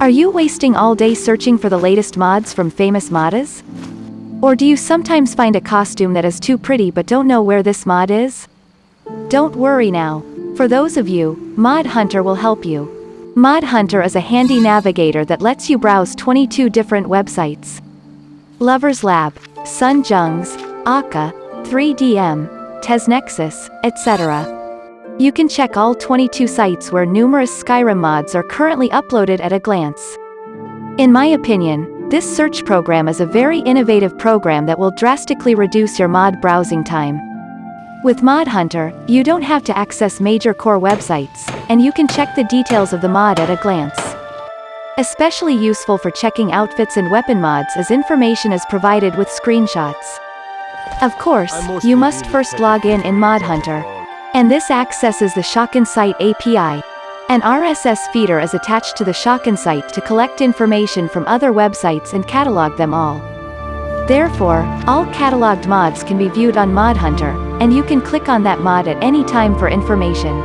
Are you wasting all day searching for the latest mods from famous modders? Or do you sometimes find a costume that is too pretty but don't know where this mod is? Don't worry now. For those of you, Mod Hunter will help you. Mod Hunter is a handy navigator that lets you browse 22 different websites. Lovers Lab, Sun Jungs, Akka, 3DM, TesNexus, etc. You can check all 22 sites where numerous Skyrim mods are currently uploaded at a glance. In my opinion, this search program is a very innovative program that will drastically reduce your mod browsing time. With Mod Hunter, you don't have to access major core websites, and you can check the details of the mod at a glance. Especially useful for checking outfits and weapon mods as information is provided with screenshots. Of course, you must first log in in Mod Hunter. And this accesses the Shocken Site API. An RSS feeder is attached to the Shocken site to collect information from other websites and catalog them all. Therefore, all cataloged mods can be viewed on Mod Hunter, and you can click on that mod at any time for information.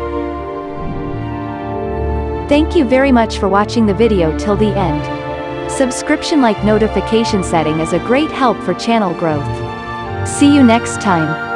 Thank you very much for watching the video till the end. Subscription like notification setting is a great help for channel growth. See you next time.